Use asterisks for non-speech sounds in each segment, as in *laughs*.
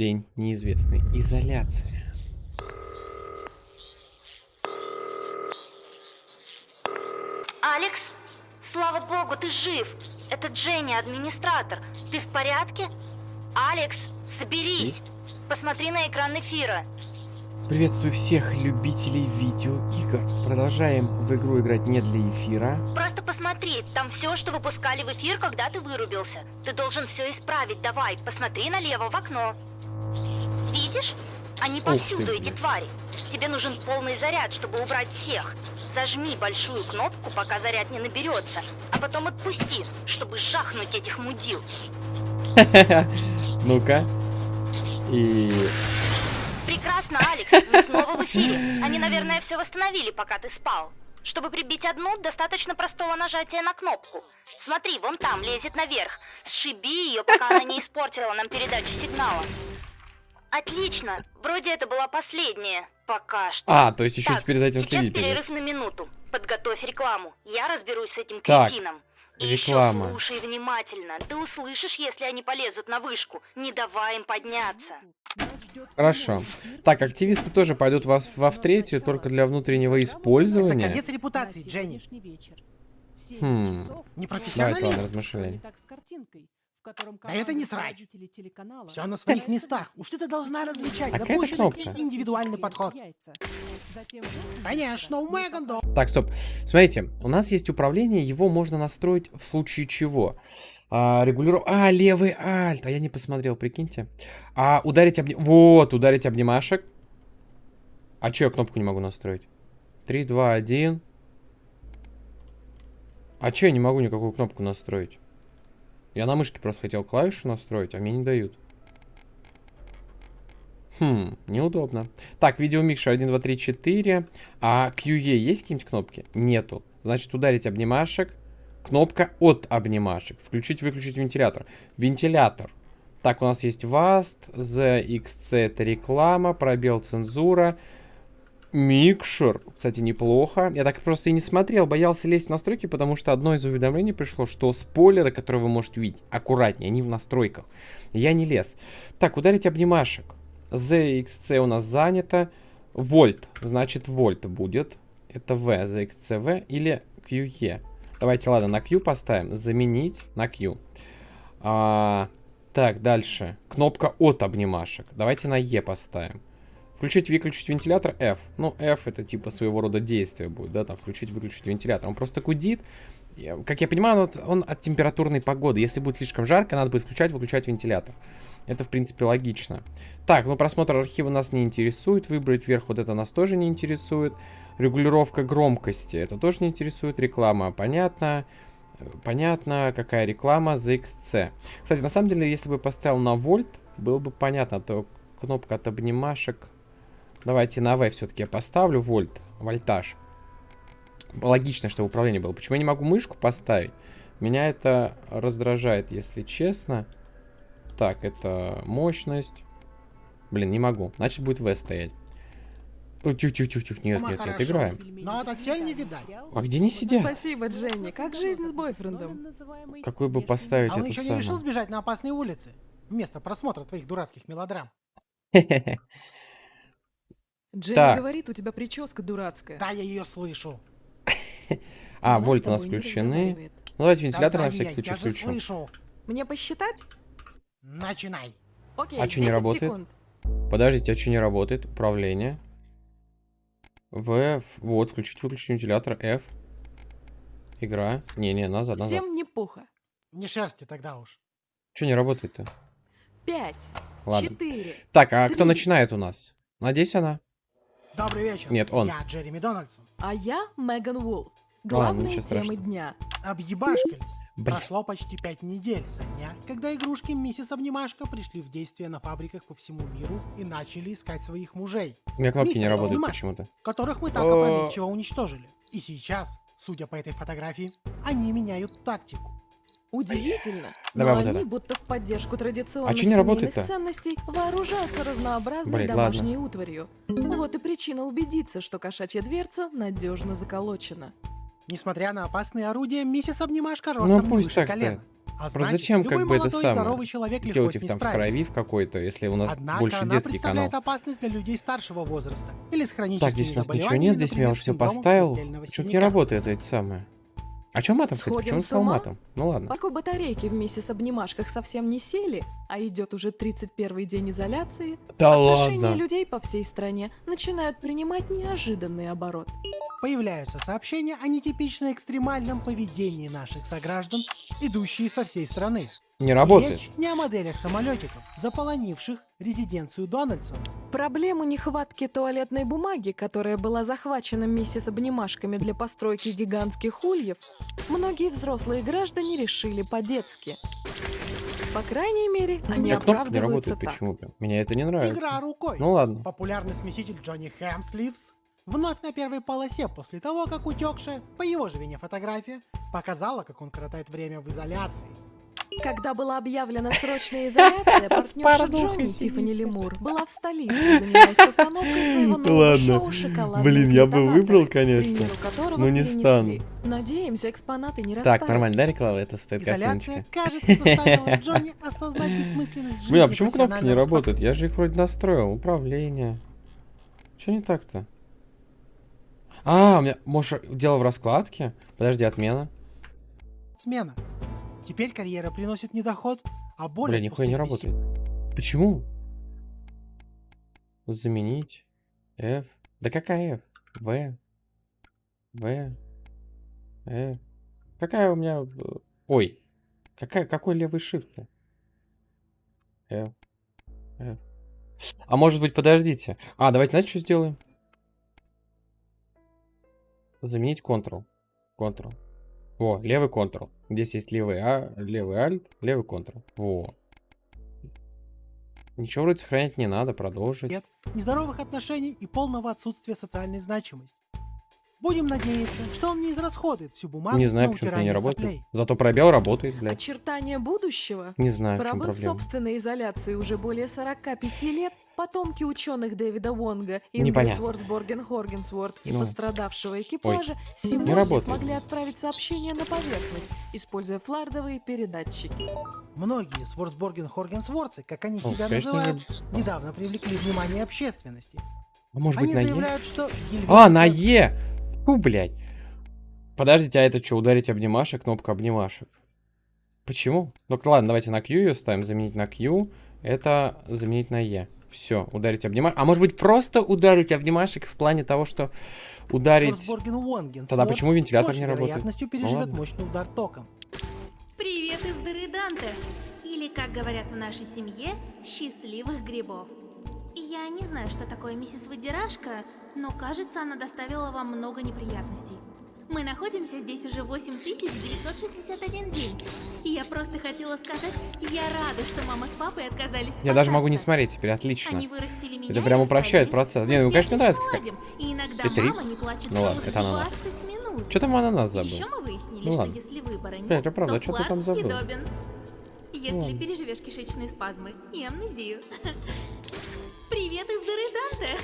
День неизвестный. Изоляция. Алекс, слава богу, ты жив. Это Дженни, администратор. Ты в порядке? Алекс, соберись. Посмотри на экран эфира. Приветствую всех любителей видеоигр. Продолжаем в игру играть не для эфира. Просто посмотри, там все, что выпускали в эфир, когда ты вырубился. Ты должен все исправить, давай, посмотри налево в окно. Видишь? Они повсюду, эти твари. Тебе нужен полный заряд, чтобы убрать всех. Зажми большую кнопку, пока заряд не наберется, а потом отпусти, чтобы жахнуть этих мудил. *laughs* Ну-ка. И... Прекрасно, *laughs* Алекс, мы снова в эфире. Они, наверное, все восстановили, пока ты спал. Чтобы прибить одну, достаточно простого нажатия на кнопку. Смотри, вон там, лезет наверх. Сшиби ее, пока она не испортила нам передачу сигнала. Отлично. Вроде это была последняя. Пока что. А, то есть еще Так, теперь за этим сейчас следить перерыв придется. на минуту. Подготовь рекламу. Я разберусь с этим Так, кретином. И реклама. еще слушай внимательно. Ты услышишь, если они полезут на вышку. Не давай им подняться. Хорошо. Так, активисты тоже пойдут вас во в третью, только для внутреннего Это использования. конец репутации, Дженни. Хм. Давай, Непрофессионализм. ладно, размышляй. Да это не срач. Все на своих местах. Уж ты должна различать А запущенность кнопка? и индивидуальный подход. Конечно, у Меган До. Так, стоп. Смотрите, у нас есть управление, его можно настроить в случае чего. А, регулиров... А, левый альт. А я не посмотрел, прикиньте. А, ударить обни... Вот, ударить обнимашек. А чё я кнопку не могу настроить? 3, 2, 1. А чё я не могу никакую кнопку настроить? Я на мышке просто хотел клавишу настроить, а мне не дают. Хм, неудобно. Так, видеомикшер 1, 2, 3, 4. А QE есть какие-нибудь кнопки? Нету. Значит, ударить обнимашек. Кнопка от обнимашек. Включить-выключить вентилятор. Вентилятор. Так, у нас есть VAST, ZXC это реклама, пробел цензура. Микшер, кстати, неплохо. Я так просто и не смотрел, боялся лезть в настройки, потому что одно из уведомлений пришло, что спойлеры, которые вы можете увидеть, аккуратнее, они в настройках. Я не лез. Так, ударить обнимашек. ZXC у нас занято. Вольт, значит вольт будет. Это V, ZXCV или QE. Давайте, ладно, на Q поставим. Заменить на Q. А, так, дальше. Кнопка от обнимашек. Давайте на E поставим. Включить-выключить вентилятор F. Ну, F это типа своего рода действие будет, да, там включить-выключить вентилятор. Он просто гудит. Я- Как я понимаю, он от, он от температурной погоды. Если будет слишком жарко, надо будет включать-выключать вентилятор. Это, в принципе, логично. Так, ну просмотр архива нас не интересует. Выбрать вверх вот это нас тоже не интересует. Регулировка громкости. Это тоже не интересует. Реклама, понятно. Э, Понятно, какая реклама ZXC. Кстати, на самом деле, если бы поставил на вольт, было бы понятно, то кнопка от обнимашек. Давайте на V все-таки я поставлю вольт, вольтаж. Логично, что управление было. Почему я не могу мышку поставить? Меня это раздражает, если честно. Так, это мощность. Блин, не могу. Значит, будет V стоять. Тюх-тюх-тюх-тюх. Нет, нет, нет, играем. Но вот отсель не видать. А где не сидят? Спасибо, Дженни. Как жизнь с бойфрендом? Какой бы поставить А он эту еще не решил сбежать на опасные улицы. Вместо просмотра твоих дурацких мелодрам. *laughs* Дженни Так. говорит, у тебя прическа дурацкая. Да, я ее слышу. А, Она с вольт у нас тобой не включены. разговаривает. Ну, давайте Да вентилятор на знаю всякий я, случай я же включу. слышу. Мне посчитать? Начинай. Окей, А чё не 10 работает? секунд. Подождите, а что не работает? Управление. В, вот, включить, выключить вентилятор, F. Игра. Не-не, назад, назад. Всем не пуха. Не шерсти тогда уж. Что не работает-то? Пять, Ладно. четыре. Так, а кто Три. начинает у нас? Надеюсь, она. Добрый вечер. Нет, он. Я Джереми Дональдсон. А я Меган Вулф. Ладно, Главные темы страшного. дня. Объебашкались. Бля. Прошло почти пять недель со дня, когда игрушки миссис Обнимашка пришли в действие на фабриках по всему миру и начали искать своих мужей, У меня кнопки не работают почему-то. которых мы так опрометчиво уничтожили. И сейчас, судя по этой фотографии, они меняют тактику. Удивительно. Давай но вот они это. будто в поддержку традиционных А не семейных работает-то? ценностей вооружаются разнообразной Блядь, домашней утварью. Вот и причина убедиться, что кошачья дверца надежно заколочена. Несмотря на опасные орудия, миссис Обнимашка Ну, ростом не пусть выше так колена. А Просто значит, зачем как бы это самое? человек Делать их там в крови в какой-то, если у нас Однако больше она детский представляет канал. опасность для людей старшего возраста или с хроническими Так, здесь у нас ничего нет, здесь я уже все поставил. Что-то не работает это самое. А чем матом, кстати? Сходим Почему он с стал ума? матом? Ну ладно. Пока батарейки в миссис обнимашках совсем не сели, а идет уже 31 день изоляции, Да отношения людей по всей стране начинают принимать неожиданный оборот. Появляются сообщения о нетипично экстремальном поведении наших сограждан, идущие со всей страны. Не работает. Речь не о моделях самолетиков, заполонивших резиденцию Дональдсона. Проблему нехватки туалетной бумаги, которая была захвачена миссис обнимашками для постройки гигантских ульев, многие взрослые граждане решили по-детски. По крайней мере, они кнопка не оправдываются работает так. почему-то. Меня это не нравится. Игра рукой. Ну ладно. Популярный смеситель Джонни Хэмсливс вновь на первой полосе после того, как утекшая, по его же вине фотография, показала, как он коротает время в изоляции. Когда была объявлена срочная изоляция, *laughs* партнерша Джонни. Тиффани Лемур, была в столице, занимаясь постановкой своего нового шоу «Шоколадные Блин, я бы китоваторы», выбрал, конечно, но не перенесли. стану. Надеемся, экспонаты не Так, растают. нормально, да, реклама? Это стоит Изоляция, картиночка. кажется, заставила *laughs* Джонни осознать бессмысленность жизни Блин, а почему кнопки не работают? Я же их вроде настроил. Управление. Что не так-то? А, у меня, может, дело в раскладке? Подожди, отмена. спортсмена. Теперь карьера приносит не доход, а более Бля, нихуя не работает. Почему? Заменить. F. Да какая F? В. В. F. Какая у меня... э, Ой. Какая, какой левый shift? F. F. А может быть, подождите. А, давайте, знаете, что сделаем? Заменить Ctrl. Ctrl. Во, левый Ctrl. Здесь есть левый, а, левый Alt, левый Ctrl. Во. Ничего вроде сохранять не надо, продолжить. лет, нездоровых отношений и полного отсутствия социальной значимости. Будем надеяться, что он не израсходует всю бумагу Не знаю, на почему это не работает. соплей. Зато пробел работает, блядь. Очертания будущего? Не знаю, в чем Пробыв в проблема. собственной изоляции уже более 45 лет, потомки ученых Дэвида Вонга, Ингрид Непонятно. Сворсборген Хоргенсворт и Ну. пострадавшего экипажа не сегодня смогли отправить сообщение на поверхность, используя флардовые передатчики. Многие Сворсборген Хоргенсворцы, как они Ну, себя конечно, называют, же- недавно привлекли внимание общественности. А может Они быть на Е? заявляют, что А, на Е! Фу, блядь. Подождите, а это что, ударить обнимашек, кнопка обнимашек? Почему? Ну ладно, давайте на Q ее ставим, заменить на Q. Это заменить на Е. Все, ударить обнимашек. А может быть просто ударить обнимашек в плане того, что ударить... Тогда почему вентилятор не работает? вероятностью Ну переживет ладно. мощный удар током. Привет из дыры Данте. Или, как говорят в нашей семье, счастливых грибов. Я не знаю, что такое миссис Выдирашка, но кажется, она доставила вам много неприятностей. Мы находимся здесь уже 8961 день. И я просто хотела сказать, я рада, что мама с папой отказались Я даже могу не спасаться. смотреть теперь, отлично. Они вырастили меня Это прям упрощает процесс. Не, ну, конечно, нравится, ладим, И иногда три? мама не плачет Ну ладно, это ананас. 20 минут. Что там ананас забыл? Еще мы выяснили, Ну что ладно. если выбора нет, это правда, то что ты там забыл? съедобен. Если ладно. переживешь кишечные спазмы и амнезию. Привет из дыры Данте!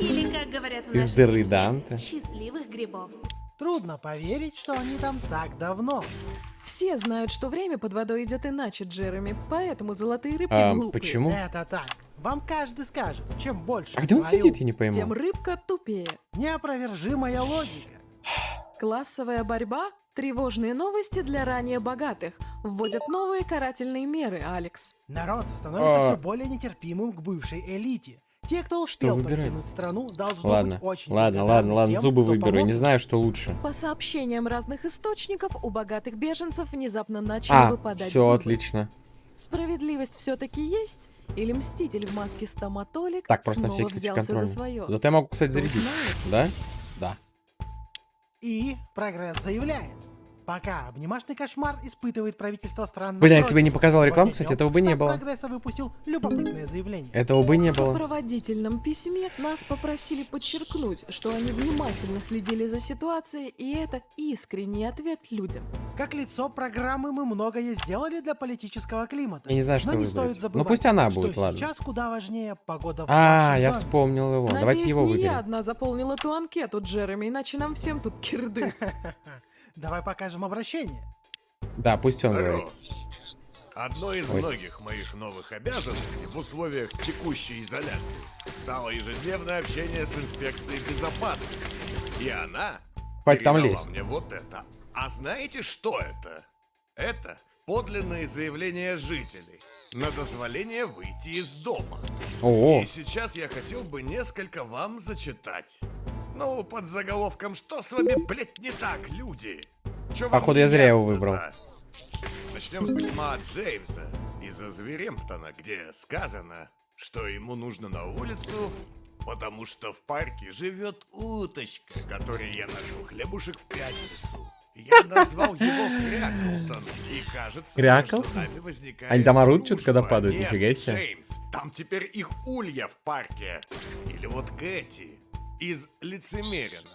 Или, как говорят в Из нашей дыры семье, Данте. счастливых грибов. Трудно поверить, что они там так давно. Все знают, что время под водой идет иначе, Джереми, поэтому золотые рыбки А, глупые. почему? Это так. Вам каждый скажет, чем больше А где он сидит, я не Тем пойму. рыбка тупее. Неопровержимая логика. Классовая борьба? Тревожные новости для ранее богатых. Вводят новые карательные меры, Алекс. Народ становится А. все более нетерпимым к бывшей элите. Те, кто Что успел выбирать? покинуть страну, должны Ладно, быть очень ладно, ладно, ладно, тем, зубы выберу, помог не знаю, что лучше. По сообщениям разных источников, у богатых беженцев внезапно начали А, выпадать все зубы. отлично. Справедливость все-таки есть? Или мститель в маске стоматолог Так, просто снова взялся за свое? Зато я могу, кстати, зарядить. Да? Да. И прогресс заявляет. Пока обнимашный кошмар испытывает правительство стран Бля, напротив, если бы я не показал рекламу, кстати, этого бы не было. прогресса выпустил любопытное заявление. Этого бы не В было. сопроводительном письме нас попросили подчеркнуть, что они внимательно следили за ситуацией, и это искренний ответ людям. Как лицо программы мы многое сделали для политического климата. Я не знаю, что Но не выбрать. стоит Ну забывать, пусть она что будет, ладно. сейчас куда важнее погода в А, я вспомнил его. Надеюсь, Давайте его не я выберем. одна заполнила ту анкету, Джереми, иначе нам всем тут кирды. *laughs* Давай покажем обращение. Да, пусть он говорит. Одной из Ой. многих моих новых обязанностей в условиях текущей изоляции стало ежедневное общение с инспекцией безопасности. И она Хватит там лезть. мне вот это. А знаете, что это? Это подлинные заявления жителей на дозволение выйти из дома. О, И сейчас я хотел бы несколько вам зачитать. Ну, под заголовком «Что с вами, блядь, не так, люди?» Чё Походу, я зря его выбрал. Начнем с письма от Джеймса из Зверемптона, где сказано, что ему нужно на улицу, потому что в парке живет уточка, которой я ношу хлебушек в пятницу. Я назвал его Кряклтон, и кажется, Кряклтон? между нами возникает Они там орут чё-то, когда падают, Нет, нифига себе. Джеймс, там теперь их улья в парке. Или вот Кэти из Лицемерина.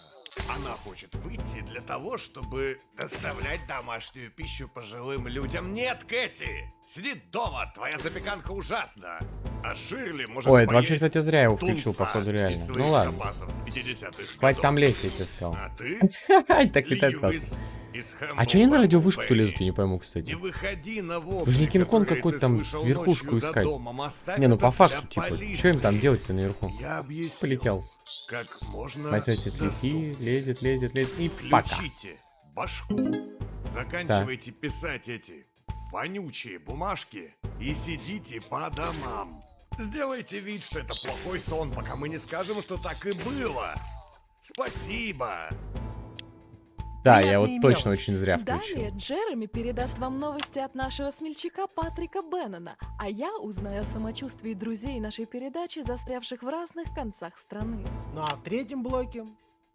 Она хочет выйти для того, чтобы доставлять домашнюю пищу пожилым людям. Нет, Кэти! Сиди дома, твоя запеканка ужасна. А Ширли может Ой, это вообще, кстати, зря я его включил, походу, реально. Ну ладно. запасов с 50-х Хватит там лезть, я тебе сказал. А ты? *laughs* Так классно. из А чё они на радиовышку-то лезут, я не пойму, Не кстати. выходи на вопли, Вы же не Кинг-Конг какой-то там верхушку искать. домом. Не, ну по факту, типа, что им там делать-то наверху? Я объясню, Полетел. Как можно Возьмете цветки, лезет, лезет, лезет, и пока. Включите башку, заканчивайте писать эти вонючие бумажки и сидите по домам. Сделайте вид, что это плохой сон, пока мы не скажем, что так и было. Спасибо. Да, я вот точно очень зря Далее включил. Джереми передаст вам новости от нашего смельчака Патрика Беннона, а я узнаю о самочувствии друзей нашей передачи, застрявших в разных концах страны. Ну а в третьем блоке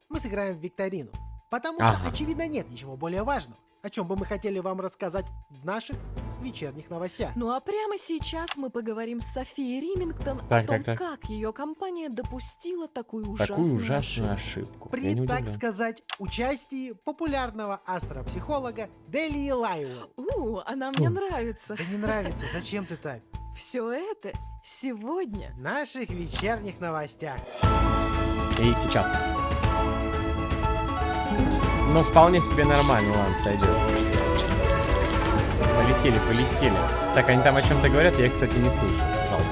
мы сыграем в викторину. Потому Ага. что, очевидно, нет ничего более важного, о чем бы мы хотели вам рассказать в наших вечерних новостях. Ну а прямо сейчас мы поговорим с Софией Римингтон Так, о том, так, так. как ее компания допустила такую ужасную, Такую ужасную ошибку. При, так сказать, участии популярного астропсихолога Делии Лайуэлл. У, она мне М. нравится. Да не нравится, зачем ты так? *laughs* Все это сегодня. В наших вечерних новостях. И сейчас. Ну, вполне себе нормально, ладно, сойдет. Полетели, полетели. Так, они там о чем-то говорят, я их, кстати, не слышу. Жалко.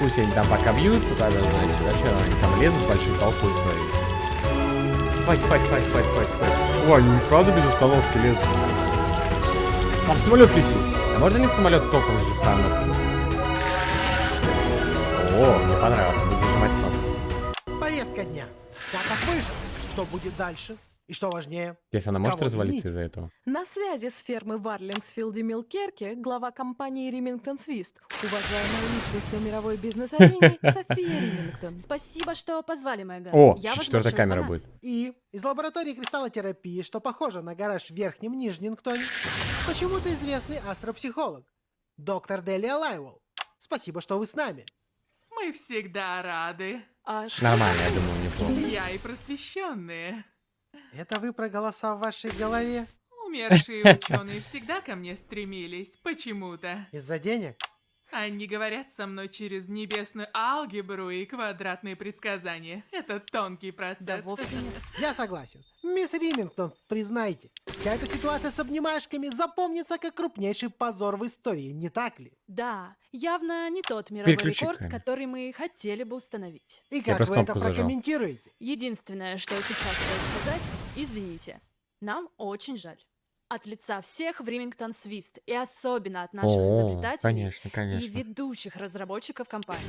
Пусть они там пока бьются, тогда, значит, что они там лезут большой толпой своей. Хватит, хватит, хватит, хватит, хватит, хватит. Ой, они правда без остановки лезут. Там самолет летит. А можно не самолет током же станут? О, мне понравилось. Буду зажимать кнопку. Повестка дня. Как так вышло? Что будет дальше? И что важнее? Если она может развалиться из-за этого. На связи с фермы в Арлингсфилде Милкерке глава компании Римингтон Свист, уважаемая личность на мировой бизнес-арене *laughs* София Римингтон. Спасибо, что позвали, Меган. О, Я четвертая камера фанат. будет. И из лаборатории кристаллотерапии, что похоже на гараж в Верхнем Нижнингтоне, почему-то известный астропсихолог, доктор Делия Лайуэлл. Спасибо, что вы с нами. Мы всегда рады. А что Нормально, я думаю, неплохо. Я и просвещенные. Это вы про голоса в вашей голове? Умершие ученые всегда ко мне стремились, почему-то. Из-за денег? Они говорят со мной через небесную алгебру и квадратные предсказания. Это тонкий процесс. Да вовсе нет. *laughs* Я согласен. Мисс Римингтон, признайте, вся эта ситуация с обнимашками запомнится как крупнейший позор в истории, не так ли? Да, явно не тот мировой рекорд, который мы хотели бы установить. И как вы это зажал. прокомментируете? Единственное, что сейчас стоит сказать, извините, нам очень жаль. От лица всех в Римингтон Свист, и особенно от наших О, изобретателей конечно, и конечно. ведущих разработчиков компании.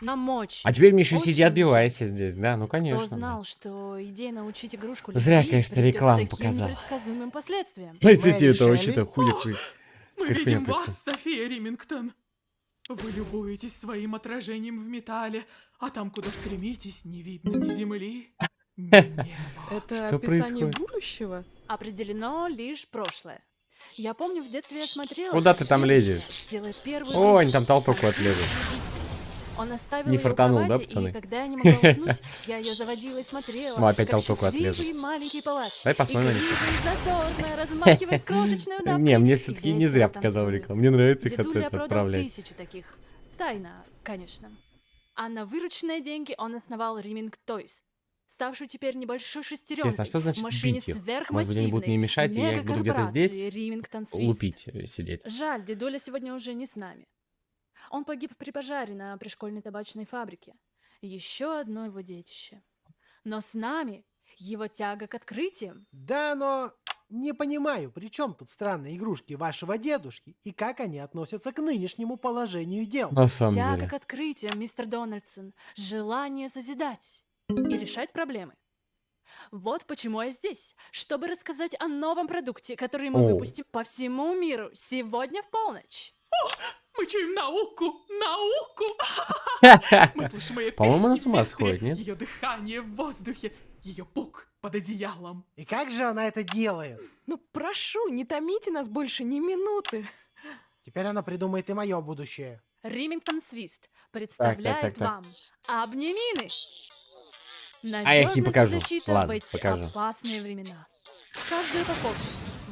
Нам очень, А теперь мне еще очень сиди отбивайся здесь, да? Ну, конечно. Кто да. знал, что идея научить игрушку Зря, любви конечно, рекламу показал. непредсказуемым последствиям? Простите, это вообще-то хуя хуй. Мы Как видим вас, София Римингтон. Вы любуетесь своим отражением в металле, а там, куда стремитесь, не видно ни земли, ни неба. *laughs* это описание будущего? Определено лишь прошлое. Я помню, в детстве я смотрела... Куда ты там лезешь? Делает первый О, они там толпой Она куда-то лезут. сидит. Он оставил Не фартанул, да, пацаны? И когда я не могла *laughs* уснуть, я ее заводила и смотрела, Ну, опять как толпой куда-то счастливый лезут. маленький палач. Давай посмотрим на них. *laughs* Не, мне все-таки не зря показал рекламу. Мне нравится их отправлять. тысячи таких. Тайна, конечно. А на вырученные деньги он основал Риминг Тойс. Ставшую теперь небольшой шестеренкой. а что значит машине бить их? Может быть, они будут мне мешать, и я их буду где-то здесь лупить, э, сидеть. Жаль, дедуля сегодня уже не с нами. Он погиб при пожаре на пришкольной табачной фабрике. Еще одно его детище. Но с нами его тяга к открытиям. Да, но не понимаю, при чем тут странные игрушки вашего дедушки и как они относятся к нынешнему положению дел. На самом Тяга деле. к открытиям, мистер Дональдсон. Желание созидать и решать проблемы. Вот почему я здесь, чтобы рассказать о новом продукте, который мы О. выпустим по всему миру сегодня в полночь. Мы чуем науку, науку! *laughs* Мы слышим ее По-моему, она песни с ума сходит, нет? Ее дыхание в воздухе, ее пук под одеялом. И как же она это делает? Ну, прошу, не томите нас больше ни минуты. Теперь она придумает и мое будущее. Римингтон Свист представляет так. вам Обнимины. А я их не покажу. защита Ладно, покажу. опасные времена. В каждой упаковке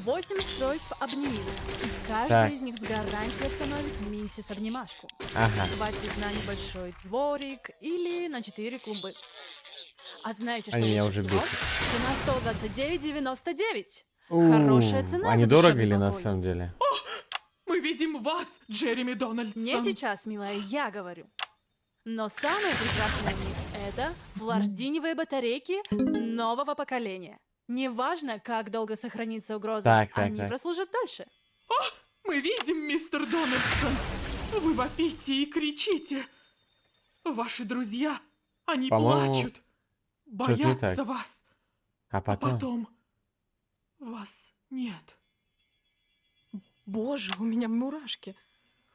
8 устройств обнимины, и каждый Так. из них с гарантией остановит миссис обнимашку. Ага. Хватит на небольшой дворик или на 4 клумбы. А знаете, что Они меня лучше уже всего? Цена 129,99. Хорошая цена Они дорого или на самом деле? Мы видим вас, Джереми Дональдсон. Не сейчас, милая, я говорю. Но самое прекрасное в них — это флардиневые батарейки нового поколения. Неважно, как долго сохранится угроза, Так, так, они так. прослужат дальше. Мы видим, мистер Дональдсон. Вы вопите и кричите. Ваши друзья, они плачут. Боятся вас. А А потом... потом вас нет. Боже, у меня мурашки.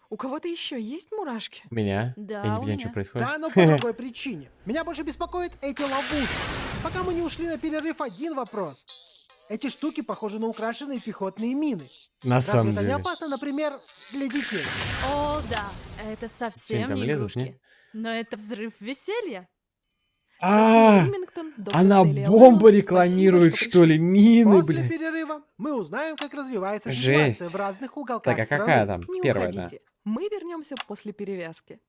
У кого-то еще есть мурашки? У меня? Да, Я не у понимаю, что меня. происходит. Да, но по другой причине. Меня больше беспокоят эти ловушки. Пока мы не ушли на перерыв, один вопрос. Эти штуки похожи на украшенные пихотные мины. На Разве самом это не деле. опасно, например, для детей? О, да, это совсем не лезут, игрушки. не? Но это взрыв веселья. А, она Лоуэлл, рекламирует, что ли? Мины, После блядь. перерыва мы узнаем, как развивается Жесть. ситуация в разных уголках Так, а страны. какая там? Не Первая, да. уходите. Мы вернемся после перевязки.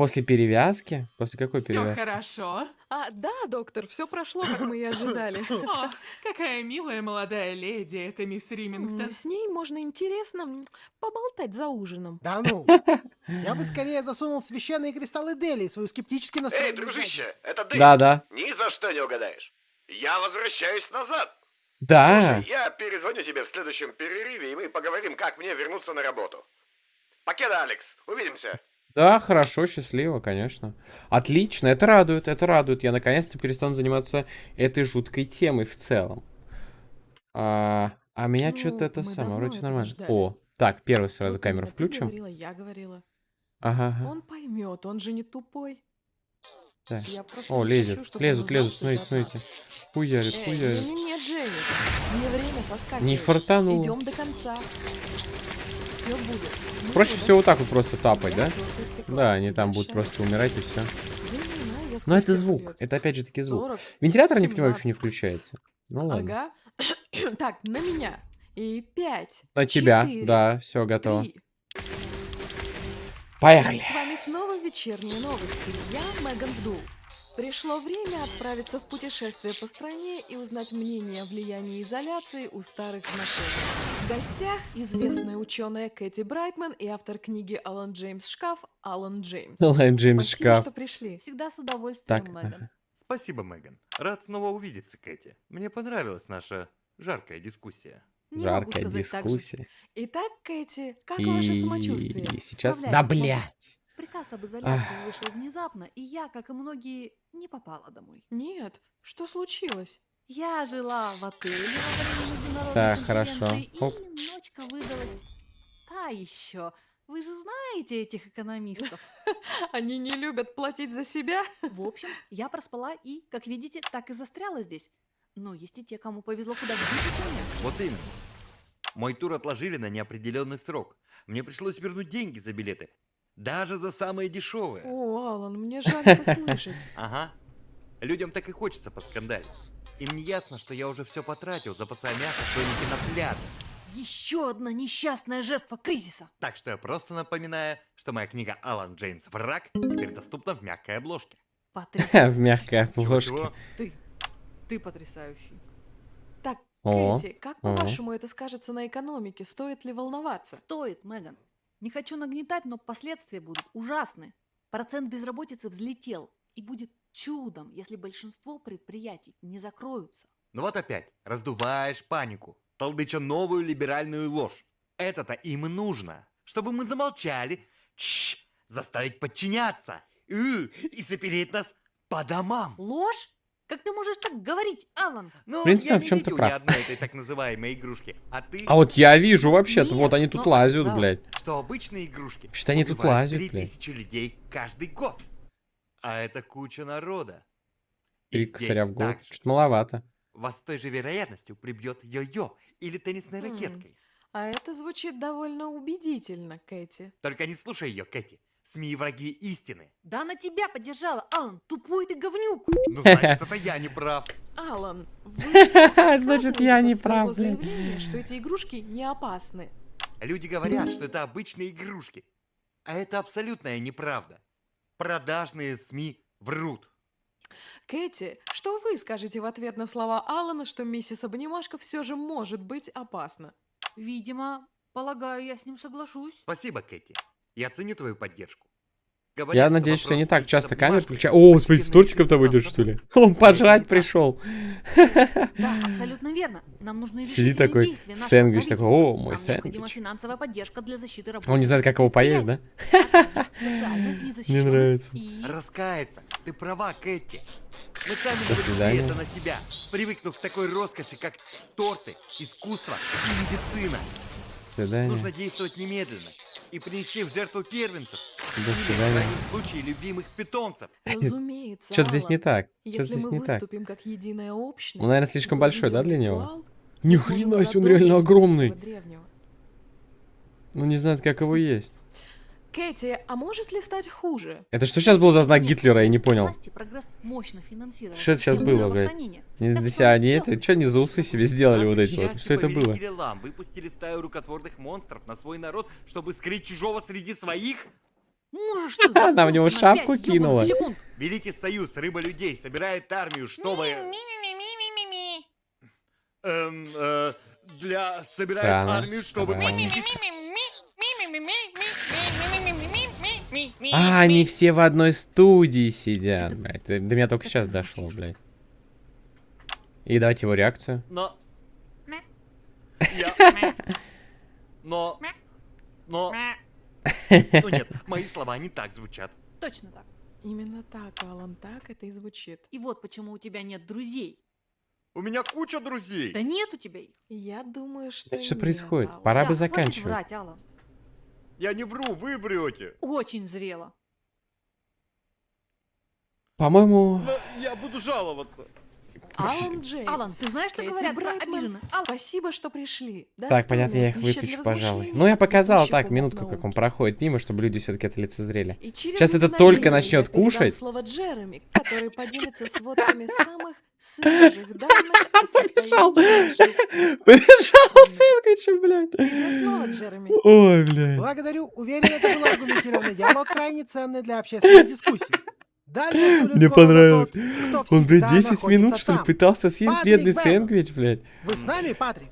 После перевязки? После какой Все перевязки? хорошо. А, да, доктор, все прошло, как мы и *laughs* ожидали. О, какая милая молодая леди эта мисс Римингтон. М, С ней можно интересно м, поболтать за ужином. Да ну. *laughs* Я бы скорее засунул священные кристаллы Дели в свою скептически Эй, настроенную дружище, это ты. Да-да. Ни за что не угадаешь. Я возвращаюсь назад. Да. Слушай, я перезвоню тебе в следующем перерыве, и мы поговорим, как мне вернуться на работу. Покеда, Алекс. Увидимся. Да, хорошо, счастливо, конечно. Отлично, это радует, это радует. Я наконец-то перестану заниматься этой жуткой темой в целом. А, а меня Ну, что-то это самое, вроде нормально. ждали. О, так, первый сразу Вот камеру включим. говорила, я говорила. Ага, ага. Он поймет, он же не тупой. Просто О, не лезет, хочу, лезут, узнал лезут, что-то смотрите, от смотрите. нас. Хуярит, Эй, хуярит. не-не-не, Джейми, не время соскакивать. Не фартануло. Идем до конца. Проще его всего вот так вот просто тапать, да? Да, они там будут просто умирать и все. Но это звук, это опять же таки звук. 40? Вентилятор, не понимаю, почему не 17. включается. Ну ладно. Ага. *coughs* так, на меня. И пять. На тебя, четыре, да, все готово. три. Поехали. С вами снова вечерние новости. Я Меган Вду. Пришло время отправиться в путешествие по стране и узнать мнение о влиянии изоляции у старых знакомых. В гостях известная ученая Кэти Брайтман и автор книги Алан Джеймс Шкаф Алан Джеймс. Алан Джеймс Спасибо, шкаф. что пришли. Всегда с удовольствием, Так, Меган. ага. Спасибо, Меган. Рад снова увидеться, Кэти. Мне понравилась наша жаркая дискуссия. Не могу Жаркая сказать так же. дискуссия. Итак, Кэти, как И ваше самочувствие? сейчас... Справляюсь, Да, блядь! Приказ об изоляции вышел внезапно, и я, как и многие, не попала домой. Нет, что случилось? Я жила в отеле во время международной Так, хорошо. Оп. и ночка выдалась та еще. Вы же знаете этих экономистов. *laughs* Они не любят платить за себя? В общем, я проспала и, как видите, так и застряла здесь. Но есть и те, кому повезло куда чем я. Вот именно. Мой тур отложили на неопределенный срок. Мне пришлось вернуть деньги за билеты. Даже за самые дешевые. О, Алан, мне жаль это слышать. *laughs* Ага. Людям так и хочется поскандалить. Им не ясно, что я уже все потратил за пацамяха в домике на пляже. Еще одна несчастная жертва кризиса. Так что я просто напоминаю, что моя книга «Алан Джеймс. Враг» теперь доступна в мягкой обложке. Потрясающе. *laughs* В мягкой обложке. Ты, ты потрясающий. Так, Кэти, как по-вашему это скажется на экономике? Стоит ли волноваться? Стоит, Меган. Не хочу нагнетать, но последствия будут ужасны. Процент безработицы взлетел. И будет чудом, если большинство предприятий не закроются. Ну вот опять, раздуваешь панику, толдыча новую либеральную ложь. Это-то им и нужно, чтобы мы замолчали, чш, заставить подчиняться и запереть нас по домам. Ложь? Как ты можешь так говорить, Алан? Ну, В принципе, я в чём-то видел прав. одной этой так называемой игрушки, а ты... А вот я вижу вообще-то, вот они тут но- лазят, знал, блядь. что обычные игрушки Вообще-то они тут лазят, блядь. 3000 людей каждый год. А это куча народа. И Три косаря в год. Что-то маловато. Вас с той же вероятностью прибьет йо-йо или теннисной М. ракеткой. А это звучит довольно убедительно, Кэти. Только не слушай ее, Кэти. СМИ враги истины. Да она тебя поддержала, Алан, тупой ты говнюк. Ну, значит, это я не прав. Алан, вы *laughs* Значит, я не прав, что эти игрушки не опасны. Люди говорят, что это обычные игрушки. А это абсолютная неправда. Продажные СМИ врут. Кэти, что вы скажете в ответ на слова Алана, что миссис Обнимашка все же может быть опасна? Видимо, полагаю, я с ним соглашусь. Спасибо, Кэти. Я ценю твою поддержку. Я Говорят, надеюсь, что не так часто камеру включаю. О, смотри, с тортиком-то исчезал выйдешь, в что ли? Он пожрать пришел. Да, абсолютно верно. Нам нужны решительные такой сэндвич, такой. «О, мой сэндвич». финансовая поддержка для защиты работы. Он не знает, как его поесть, да? *laughs* Мне нравится. и... Раскаяться. Ты права, Кэти. Мы сами свидания. это на себя, привыкнув к такой роскоши, как торты, искусство и медицина. Нужно действовать немедленно и принести в жертву первенцев. До или, в свидания. крайнем случае, любимых питомцев. Разумеется, Что-то здесь не так. Что Если здесь мы не так. выступим как единая общность... Он, наверное, слишком большой, да, для него? Ни хрена себе, он реально огромный. Ну не знает, как его есть. Кэти, а может ли стать хуже? Это что сейчас был за знак Гитлера, я не понял. Власти Что это систему было, блядь? Не Так себя они это, что они за усы себе сделали вот эти вот? Что это было? Лам выпустили стаю рукотворных монстров на свой народ, чтобы скрыть чужого среди своих? Можешь ты Она в него шапку кинула. Великий союз рыба-людей собирает армию, чтобы... Эм, э, для... собирает армию, чтобы... А, они все в одной студии сидят, блядь. До меня только сейчас дошло, блядь. И давайте его реакцию. Но... Но... Но... Нет, мои слова не так звучат. Точно так. Именно так, Алан, так это и звучит. И вот почему у тебя нет друзей. У меня куча друзей. Да нет у тебя их. Я думаю, что Это что происходит? Пора бы заканчивать. врать, Алан. Я не вру, вы врете. Очень зрело. По-моему... Я буду жаловаться. Алан Джеймс. Алан, ты знаешь, что Кэти говорят про обиженных? Алан, Спасибо, что пришли. Так, понятно, я их выключу, пожалуй. Ну, я показал так, минутку, как он проходит мимо, чтобы люди все-таки это лицезрели. Сейчас это только я начнет кушать. слово Джереми, который поделится сводками самых свежих данных *laughs* Побежал. *laughs* Побежал сэндвичем, блядь. Тебе слово, Джереми. Ой, блядь. Благодарю. Уверен, это был аргументированный диалог, крайне ценный для общественной дискуссии. Мне понравилось. Он, блядь, всегда 10 минут, что ли, пытался съесть бедный сэндвич, блядь. Вы с нами, Патрик?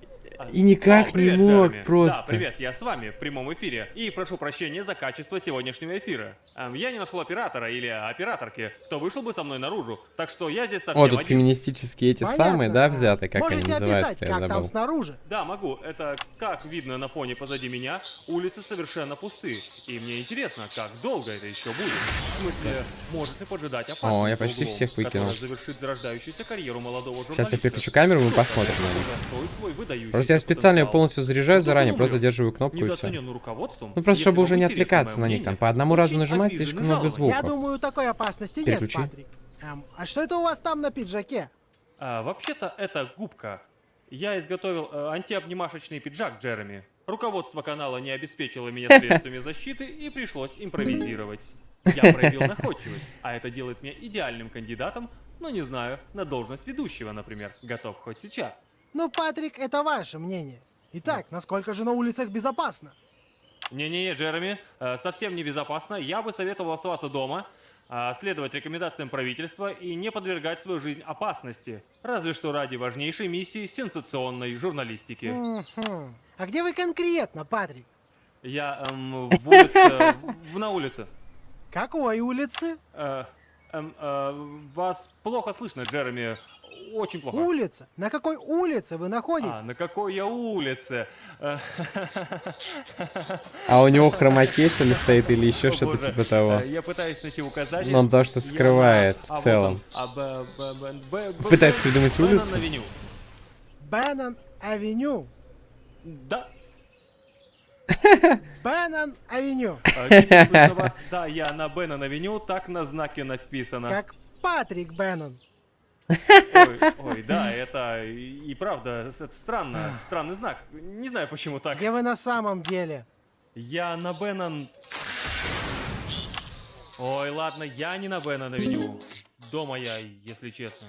И никак О, привет, не мог Джереми. просто. Да, привет, я с вами в прямом эфире. И прошу прощения за качество сегодняшнего эфира. Эм, я не нашел оператора или операторки, кто вышел бы со мной наружу. Так что я здесь совсем О, тут один. феминистические эти Понятно. самые, да, взяты, как Можете они называются, описать, как там снаружи? Да, могу. Это, как видно на фоне позади меня, улицы совершенно пусты. И мне интересно, как долго это еще будет. В смысле, может ли поджидать опасность О, я почти углом, всех выкинул. завершит зарождающуюся карьеру молодого журналиста. Сейчас я переключу камеру, мы посмотрим знает, на них. какой Просто я специально ее потенциал. полностью заряжаю заранее, Думаю, просто задерживаю кнопку и все. Ну просто чтобы уже не отвлекаться на них, там по одному разу нажимать слишком много жалованием. Я звуков. думаю, такой опасности Переключи. нет, Патрик. Эм, а что это у вас там на пиджаке? А, вообще-то это губка. Я изготовил э, антиобнимашечный пиджак Джереми. Руководство канала не обеспечило меня средствами защиты и пришлось импровизировать. Я проявил находчивость, а это делает меня идеальным кандидатом, ну не знаю, на должность ведущего, например. Готов хоть сейчас. Ну, Патрик, это ваше мнение. Итак, насколько же на улицах безопасно? Не-не-не, Джереми, э, совсем небезопасно. Я бы советовал оставаться дома. а следовать рекомендациям правительства и не подвергать свою жизнь опасности, разве что ради важнейшей миссии сенсационной журналистики. А где вы конкретно, Патрик? Я эм, в улице, в- на улице. Какой улицы? Э, эм, э, вас плохо слышно, Джереми. Очень плохо. Улица? На какой улице вы находитесь? А, на какой я улице? А у него хромакей, что ли, стоит или еще что-то типа того? э, Я пытаюсь найти указатель. Но он то, что скрывает в а, целом. А, б- Пытается придумать улицу? Беннон Авеню. Да. Беннон Авеню. А. Да, я на Беннон Авеню, так на знаке написано. Как Патрик Беннон. Ой, ой, да, это и, и правда, это странно, странный знак. Не знаю, почему так. Где вы на самом деле? Я на Беннон... Ой, ладно, я не на Беннон Авеню. Дома я, если честно.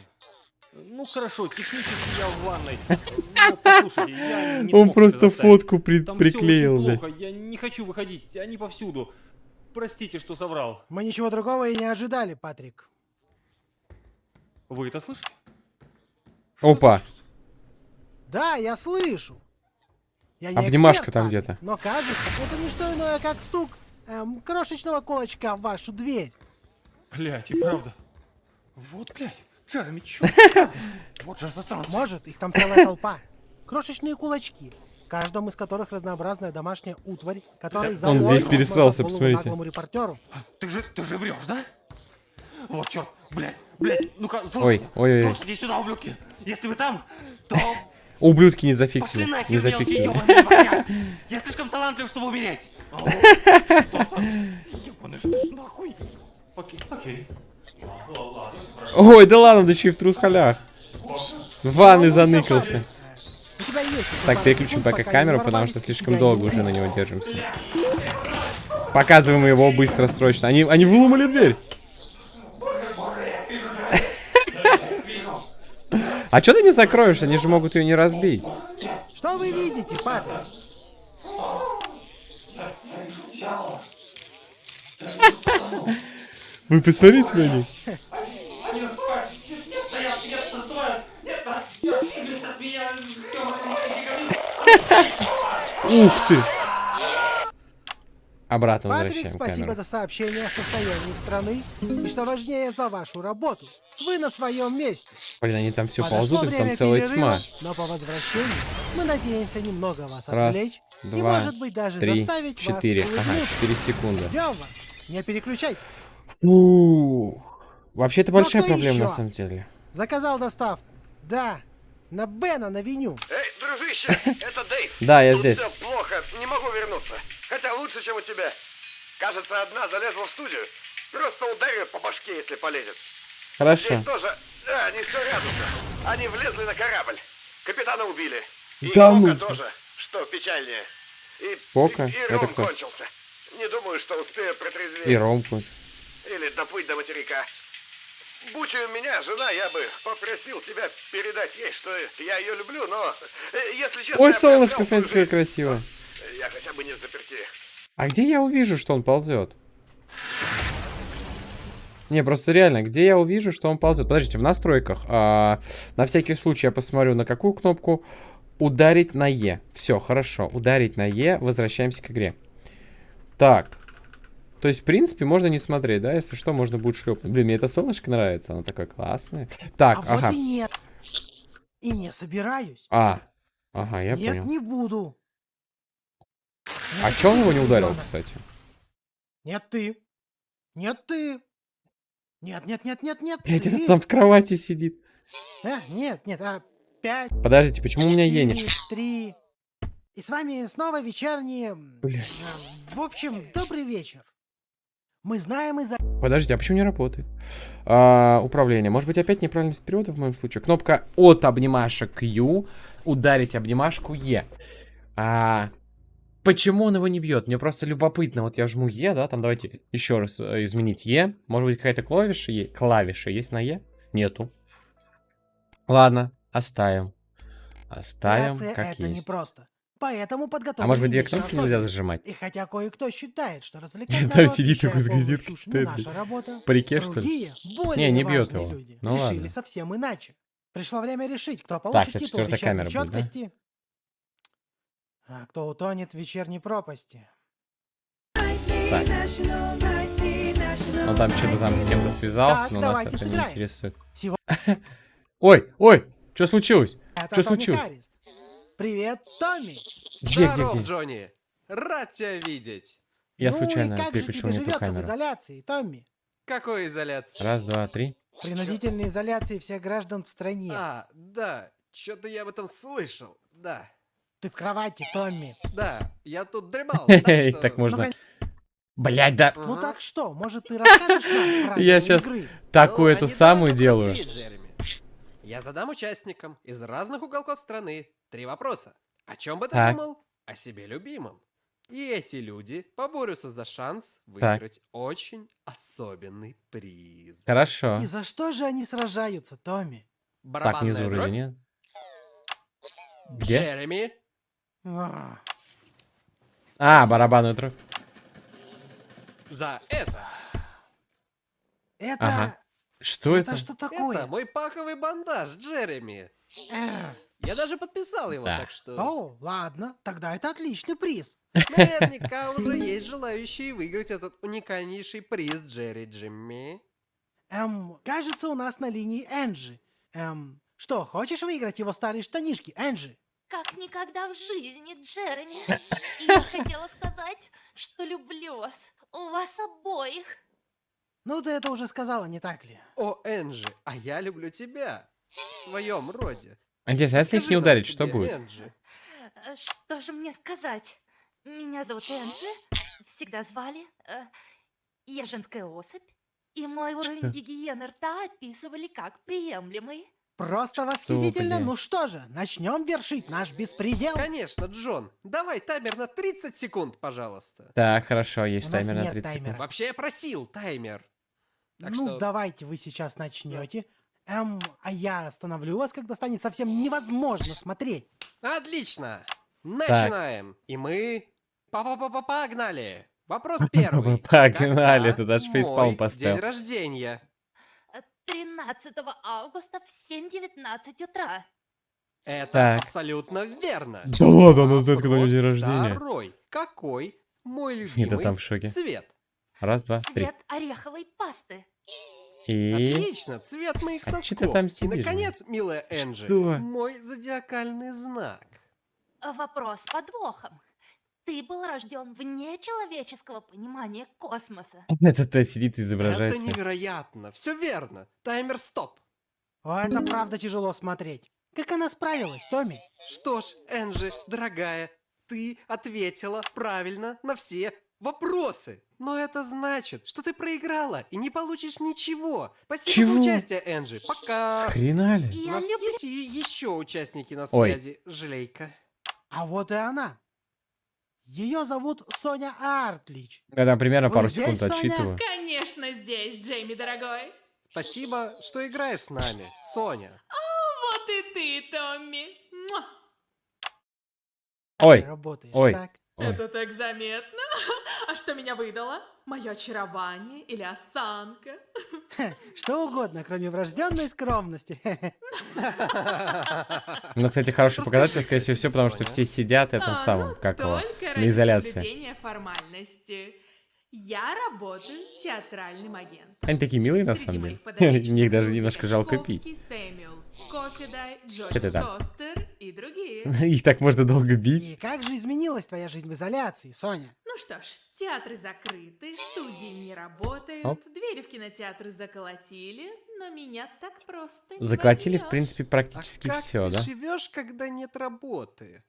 Ну хорошо, технически я в ванной. Ну, послушайте, я не Он просто заставить. фотку при- Там приклеил, блядь. плохо, я не хочу выходить, они повсюду. Простите, что соврал. Мы ничего другого и не ожидали, Патрик. Вы это слышите? Опа. Да, я слышу. Я не Обнимашка эксперт, там где-то. Но кажется, это не что иное, как стук эм, крошечного кулачка в вашу дверь. Блять, и правда. Вот, блядь, Джереми, чё? *laughs* Вот же засранцы. Может, их там целая толпа. Крошечные кулачки, в каждом из которых разнообразная домашняя утварь, который Он за здесь пересрался, посмотрите. репортеру. Ты же, ты же врешь, да? Вот черт, блядь, блядь, ну-ка, Ой, слушайте, ой, ой. слушайте сюда, ублюдки. Если вы там, то *laughs* Ублюдки не зафиксили. нахер, Не зафиксили. Я слишком талантлив, чтобы умереть. *laughs* Нахуй. Окей, окей. Ой, да ладно, да еще и в трусхалях. В ванной Ну, заныкался. Так, переключим пока камеру, потому что слишком долго уже на него держимся. Показываем его быстро, срочно. Они, они выломали дверь. А что ты не закроешь? Они же могут ее не разбить. Что вы видите, Патрик? Вы посмотрите на них. Ух ты! Обратно Патрик, возвращаем спасибо камеру. за сообщение о состоянии страны и, что важнее, за вашу работу. Вы на своем месте. Блин, они там все Подошло ползут, их там целая перерыва, тьма. Но по возвращении мы надеемся немного вас Раз, отвлечь и, два, может быть, даже три, заставить четыре. вас Ага, улыбнуться. 4 секунды. Ждем вас. Не переключайте. Ух. Вообще, это Ну, большая проблема на еще? самом деле. Заказал доставку. Да. На Бена на веню. Эй, дружище, *laughs* это Дэйв. Да, я Тут здесь. плохо, не могу вернуться. Хотя лучше, чем у тебя. Кажется, одна залезла в студию. Просто ударю по башке, если полезет. Хорошо. Здесь тоже... Да, они все рядом. Они влезли на корабль. Капитана убили. И Да Кока ну. тоже, что печальнее. И, Кока? и, и Это ром кто? кончился. Не думаю, что успею протрезветь. И Ромку. Или доплыть до материка. Будь у меня жена, я бы попросил тебя передать ей, что я ее люблю, но, э, если честно, Ой, солнышко, смотри, красивое. Я хотя бы не заперти. А где я увижу, что он ползет? Не, просто реально, где я увижу, что он ползет? Подождите, в настройках. а, на всякий случай я посмотрю, на какую кнопку. Ударить на Е. Все, хорошо. Ударить на Е. Возвращаемся к игре. Так. То есть, в принципе, можно не смотреть, да? Если что, можно будет шлепнуть. Блин, мне это солнышко нравится. Оно такое классное. Так, а ага. вот и нет. И не собираюсь. А. Ага, я нет, понял. не буду. А чё он его не ударил, кстати? Нет, ты. Нет, ты. Нет, нет, нет, нет, нет. Блять, ты. этот там в кровати сидит. А, нет, нет, а пять. Подождите, почему у меня Е не... три. И с вами снова вечерние... Блядь. э, В общем, добрый вечер. Мы знаем из-за... Подождите, а почему не работает? А, управление. Может быть, опять неправильность перевода в моем случае? Кнопка от обнимашек Q. Ударить обнимашку Е. А, почему он его не бьет? Мне просто любопытно. Вот я жму Е, да? Там давайте еще раз э, изменить Е. Может быть, какая-то клавиша, е... клавиша есть на Е? Нету. Ладно, оставим. Оставим, как это есть. непросто. Поэтому А может быть, две кнопки нельзя зажимать? И хотя кое-кто считает, что *laughs* развлекать Там сидит такой с газеткой, не наша работа. Что ли? Более не бьет его. Ну решили ладно. совсем иначе. Пришло время решить, кто получит сейчас титул камера четкости, а кто утонет в вечерней пропасти. Так. Ну там что-то там с кем-то связался, Так, но нас это не сыграем. интересует. Всего- *laughs* Ой, ой, что случилось? Это Что случилось? Харрис. Привет, Томми! Где, где, Здоров, где? Джонни! Рад тебя видеть! Я ну случайно переключил не ту живется в камеру. изоляции, Томми? Какой изоляции? Раз, два, три. Принудительной изоляции всех граждан в стране. А, да, что-то я об этом слышал, да. Ты в кровати, Томми. Да, я тут дремал, *laughs* так так можно. Блять, да. Ну так что, может ты расскажешь нам *laughs* Я игры? Такую Ну, эту самую делаю. Я задам участникам из разных уголков страны три вопроса. О чем бы ты Так. думал? О себе любимом. И эти люди поборются за шанс Так. выиграть очень особенный приз. Хорошо. И за что же они сражаются, Томми? Так, Барабанная внизу вроде нет. Где? Джереми, А, барабанную дробь. за это. Это... Ага. Что это это? что такое? Это мой паховый бандаж, Джереми. Э, Я даже подписал его, Да. так что О, ладно, тогда это отличный приз. наверняка уже есть желающие выиграть этот уникальнейший приз, Джерри Джимми. Эм, кажется, у нас на линии Энджи. Эм, что, хочешь выиграть его старые штанишки, Энджи? Как никогда в жизни, Джереми. *laughs* И я хотела сказать, что люблю вас. У вас обоих. Ну, ты это уже сказала, не так ли? О, Энджи, а я люблю тебя. В своем роде. Интересно, а если их не ударить, что будет? Энджи. Э, Что же мне сказать? Меня зовут Энджи. Всегда звали. э, Я женская особь. И мой уровень гигиены рта описывали как приемлемый. Просто восхитительно. Ну что же, начнем вершить наш беспредел. Конечно, Джон. Давай таймер на 30 секунд, пожалуйста. Так, хорошо, есть У нас таймер на нет 30 таймера. секунд. Вообще я просил таймер. Так ну, что- давайте вы сейчас начнете. Эм, а я остановлю вас, когда станет совсем невозможно смотреть. Отлично. Начинаем. И мы... Па-па-па-па-погнали. Вопрос *laughs* первый. Погнали, ты даже фейспалм поставил. День рождения. Э, 13 августа в 7.19 утра. Это Так. абсолютно верно. Да ладно, она знает, когда у неё день рождения. Второй. Какой мой любимый там в шоке. цвет? Раз, два, три. Цвет ореховой пасты. И... Отлично, цвет моих А сосков. ты там И, наконец, милая Энджи, Что? мой зодиакальный знак. Вопрос с подвохом. Ты был рожден вне человеческого понимания космоса. *laughs* Этот э, сидит и Это изображается. невероятно. Все верно. Таймер стоп. О, это правда тяжело смотреть. Как она справилась, Томми? Что ж, Энджи, дорогая, ты ответила правильно на все вопросы. Но это значит, что ты проиграла и не получишь ничего. Спасибо Чего? за участие, Энджи. Пока. С хрена ли? У Я нас люблю... есть еще участники на Ой. связи, Жалейка. А вот и она. Ее зовут Соня Артлич. Я там примерно Вы пару здесь, секунд Соня? Конечно, здесь, Джейми, дорогой. Спасибо, что играешь с нами, Соня. Вот и ты, Томми. Ой, Работаешь ой. так. Ой. Это так заметно. *laughs* А что меня выдало? Мое очарование или осанка? Что угодно, кроме врожденной скромности. *laughs* Ну, кстати, хороший показатель, Расскажи, скорее всего, все, потому что все сидят этом А, самом, ну, как его, только на изоляции. формальности. Я работаю театральным агентом. Они такие милые, на самом деле. *laughs* подопечных Них даже немножко жалко пить. Сэмюэл, Кофедай, Джордж Это да. Тостер и другие. *laughs* Их так можно долго бить. И как же изменилась твоя жизнь в изоляции, Соня? Ну что ж, театры закрыты, студии не работают, Оп. двери в кинотеатры заколотили, но меня так просто не Заколотили, в возьмёшь. принципе, А практически как все, ты да? живешь, когда нет работы?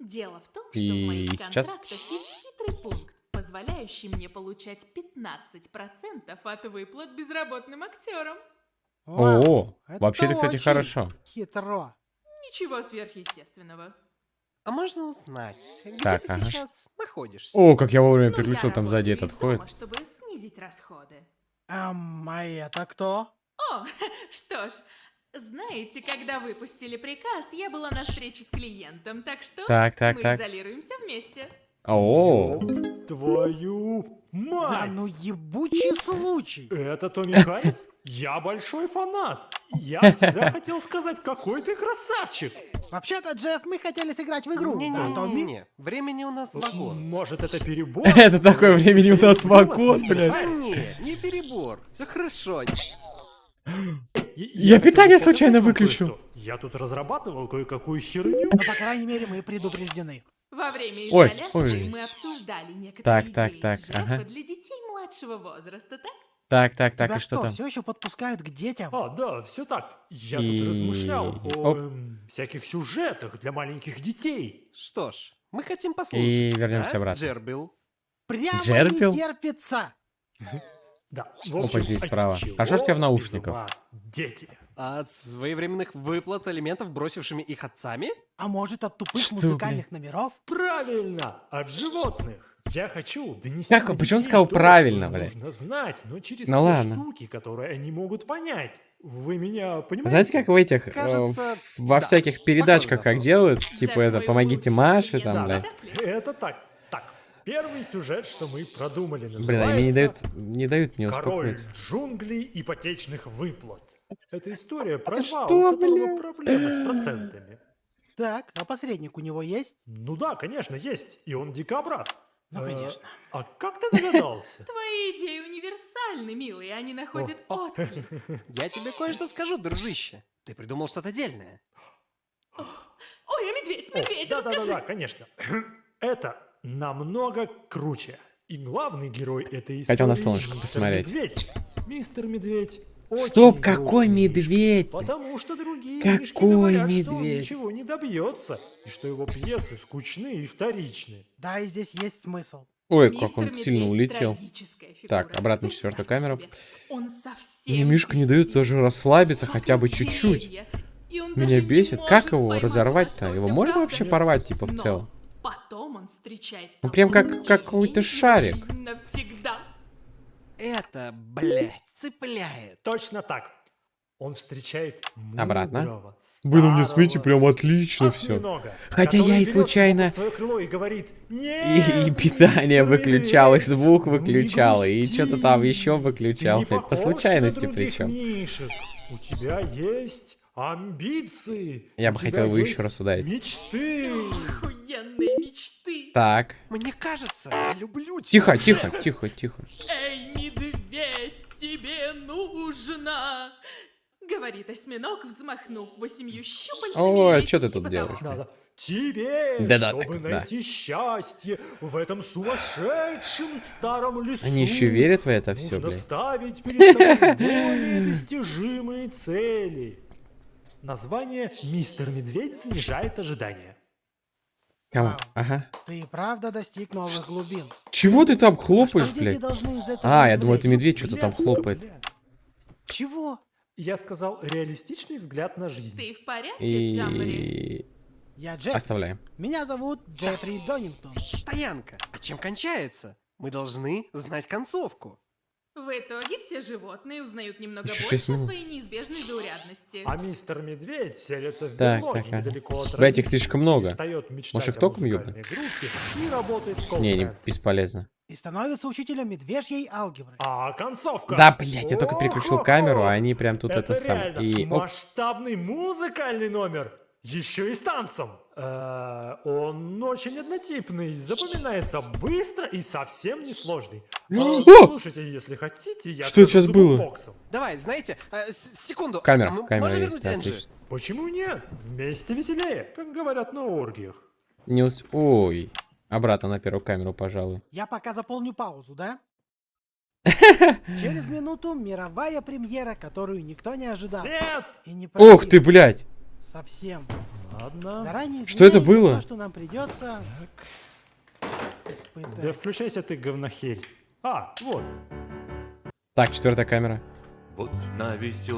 Дело в том, что И в моих сейчас? контрактах есть хитрый пункт, позволяющий мне получать 15% от выплат безработным актерам. Вау, О, вообще это, кстати, хорошо. Хитро. Ничего сверхъестественного. А можно узнать, где Так, ты ага. сейчас находишься? О, как я вовремя Ну, переключил, там сзади этот из дома, ходит. чтобы снизить расходы. Эм, а это кто? О, *laughs* что ж, Знаете, когда выпустили приказ, я была на встрече с клиентом, так что Так, так, мы так. изолируемся вместе. О, Твою мать! Да ну ебучий случай. Это Томми Харрис? Я большой фанат. Я всегда *laughs* хотел сказать, какой ты красавчик. Вообще-то, Джефф, мы хотели сыграть в игру. А Томми? Не-не-не, времени у нас вагон. Может, это перебор? *laughs* Это такое времени у нас вагон, блядь. А, не, не перебор, все хорошо. Я питание хотел случайно выключил. кое-что. Я тут разрабатывал кое-какую херню. Но, по крайней мере, мы предупреждены. Во время Ой, изоляции ой. мы обсуждали некоторые Так, так, идеи так, Джеффа ага. для детей младшего возраста, так? Так, так, так, Тебя и что что, там? все еще подпускают к детям? А, да, все так. Я И- тут размышлял о Оп. эм, всяких сюжетах для маленьких детей. Что ж, мы хотим послушать. И вернемся да, обратно. Джербил? Прямо Джербил? не терпится. *laughs* Да, в Опа, общем, здесь от справа. чего А что ж у тебя в наушниках? Дети. А От своевременных выплат алиментов, бросившими их отцами? А может, от тупых Что, музыкальных номеров? Правильно, от животных. Я хочу донести Как- почему он сказал то, правильно, блядь? Нужно знать, но через Ну те ладно. штуки, которые они могут понять. Вы меня понимаете? Знаете, как в этих, э, Кажется, во да. всяких передачках, Похоже как делают, типа это, помогите Маше, там, Да, бля. не так ли? Это так. Так, первый сюжет, что мы продумали, Блин, они не называется дают, не дают мне Король успокоиться. джунглей ипотечных выплат. Это история про льва, что, у которого блядь? проблемы с процентами. Так, а посредник у него есть? Ну да, конечно, есть. И он дикобраз. Ну, Э, конечно. А как ты догадался? *laughs* Твои идеи универсальны, милый, они находят отклик. *laughs* Я тебе кое-что скажу, дружище. Ты придумал что-то дельное. Ой, а медведь, медведь, Да-да-да, расскажи. конечно. *clears throat* Это намного круче. И главный герой этой истории... Хотел на солнышко мистер посмотреть. Медведь. Мистер Медведь Стоп, какой медведь? Потому что другие Какой говорят, что он медведь? ничего не добьется, и что его пьесы скучны и вторичны. Да, и здесь есть смысл. Ой, Мистер как он Медведь сильно улетел. Так, обратно четвертую камеру. Мне Мишка не дает даже расслабиться хотя бы чуть-чуть. Меня бесит. Как его разорвать-то? Его можно правда? вообще порвать, типа, в Но целом? Потом он встречает Ну, прям как- кто какой-то шарик. навсегда. Это, блядь, цепляет. Точно так. Он встречает Обратно. мудрого, Вы на мне смотрите, прям отлично все. Хотя я и случайно- и говорит, И, «Нет, и питание мистер выключал, и Медведь, звук выключал, и что-то там еще выключал, блядь, по случайности причем. мишек. У тебя есть амбиции. Я бы хотел его еще раз ударить. Мечты. Охуенные мечты. Так. Мне кажется, я люблю тебя. Тихо, тихо, тихо, тихо. Эй, медведь, тебе нужно. Говорит осьминог, взмахнув восемью щупальцами. Ой, и чё ты тут делаешь? Да-да. Тебе, Да-да, чтобы так, да. найти счастье в этом сумасшедшем старом лесу. Они еще верят в это все, Нужно блядь. ставить перед собой более достижимые цели. Название «Мистер Медведь снижает ожидания». Вау. Ага. Ты и правда достиг новых глубин. Чего ты там хлопаешь, блядь? А, я думаю, это медведь что-то там хлопает. бля. Чего? Я сказал реалистичный взгляд на жизнь. Ты в порядке? И... Я Джефф. Оставляем. Меня зовут Джеффри Донингтон. Стоянка. А чем кончается? Мы должны знать концовку. В итоге все животные узнают немного Ещё больше о своей неизбежной заурядности. А мистер Медведь селится в Так, берлоге так, ага. недалеко от Блядь, их слишком много. Может, их током ёбнуть? группе и работает в Не, не, бесполезно. И становится учителем медвежьей алгебры. А концовка? Да, блядь, я только переключил камеру, а они прям тут это, это реально И... масштабный музыкальный номер. Еще и с танцем. Э, он очень однотипный, запоминается быстро и совсем не сложный. О! Слушайте, если хотите, я Что сейчас было? букбоксом. Давай, знаете, э, секунду. Камера, А мы камера можем есть, вернуть да, Энджи? отлично. Почему нет? Вместе веселее, как говорят на оргиях. Не ус... Ой. Обратно на первую камеру, пожалуй. Я пока заполню паузу, да? *laughs* Через минуту мировая премьера, которую никто не ожидал. Свет! И не Ох ты, блядь! Совсем. Ладно. Заранее Что это было? то, что нам придется испытать. Да включайся ты, говнохерь. А, вот. Так, четвертая камера. Вот на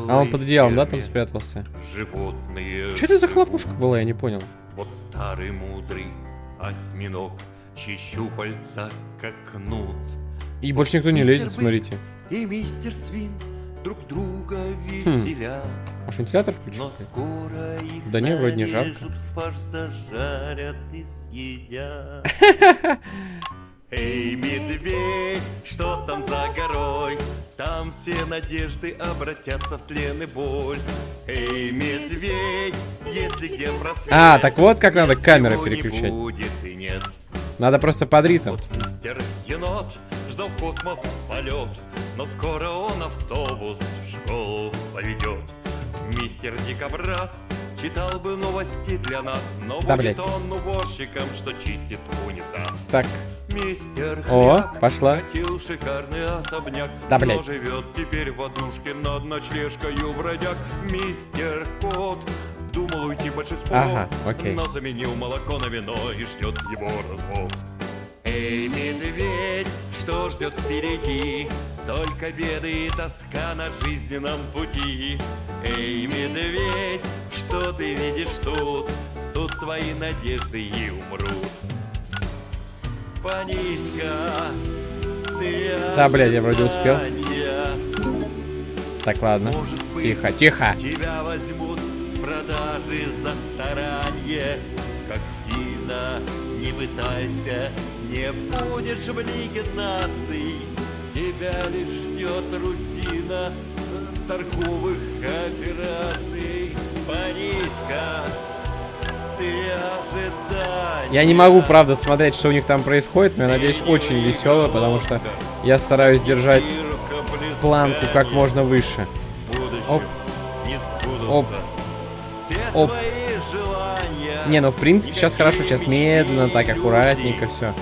А он под одеялом, да, там спрятался? Животные Что это за хлопушка была, я не понял. Вот старый мудрый осьминог, чьи щупальца как кнут. И больше никто не Мистер лезет, Бэк смотрите. И мистер Свин друг друга веселят. Может, вентилятор включить? Но скоро их Да не, вроде не жарко. фарш зажарят и съедят. *laughs* Эй, медведь, что там за горой? Там все надежды обратятся в тлен и боль. Эй, медведь, если где просвет, А, так вот как надо камеры переключать. будет и нет. Надо просто под ритм. Мистер Енот ждал в космос полет, но скоро он автобус в школу поведет. Мистер Дикобраз читал бы новости для нас, но Да, будет блядь. он уборщиком, что чистит унитаз. Так. Мистер О, Хряк пошла. хотел шикарный особняк, Да, но блядь. живет теперь в однушке над ночлежкою бродяг. Мистер Кот думал уйти в большинство, Ага, окей. но заменил молоко на вино и ждет его развод. Эй, ждет впереди? Только беды и тоска на жизненном пути. Эй, медведь, что ты видишь тут? Тут твои надежды и умрут. Паниська, ты Да, блядь, я вроде успел. Так, ладно. Быть, Тихо, тихо. Тебя возьмут в продажи за старание. Как сильно не пытайся, не будешь в Лиге наций. Тебя лишь ждет рутина торговых операций. Паниська, ты ожидания. Я не могу, правда, смотреть, что у них там происходит, но я надеюсь, очень весело, потому что я стараюсь держать планку как можно выше. Оп. Оп. Оп. Не, ну в принципе сейчас хорошо, сейчас медленно, так аккуратненько все.